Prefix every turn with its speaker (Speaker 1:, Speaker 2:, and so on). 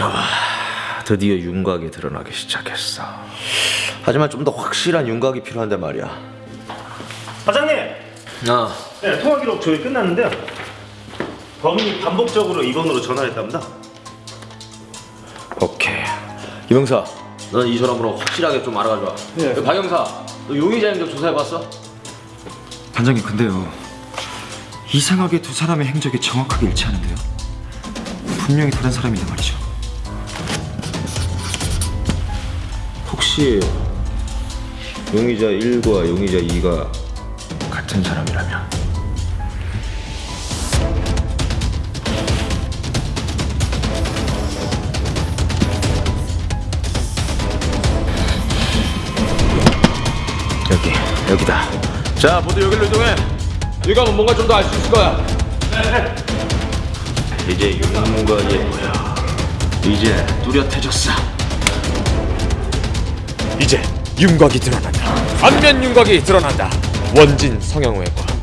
Speaker 1: 좋아. 드디어 윤곽이 드러나기 시작했어. 하지만 좀 더 확실한 윤곽이 필요한데 말이야.
Speaker 2: 과장님,
Speaker 1: 아,
Speaker 2: 네, 통화 기록 조회 끝났는데요. 범인이 반복적으로 이번으로 전화했답니다.
Speaker 1: 오케이. 김영사, 넌이 사람으로 확실하게 좀 알아가줘봐. 네. 박 형사, 너 용의자 행적 조사해봤어?
Speaker 3: 반장님 근데요 이상하게 두 사람의 행적이 정확하게 일치하는데요 분명히 다른 사람인데 말이죠
Speaker 1: 혹시 용의자 1과 용의자 2가 같은 사람이라면? 여기, 여기다. 자, 모두 여기로 이동해. 여기 가면 뭔가 좀 더 알 수 있을 거야. 이제 윤곽이 보여. 이제 뚜렷해졌어.
Speaker 4: 이제 윤곽이 드러난다. 안면 윤곽이 드러난다. 원진 성형외과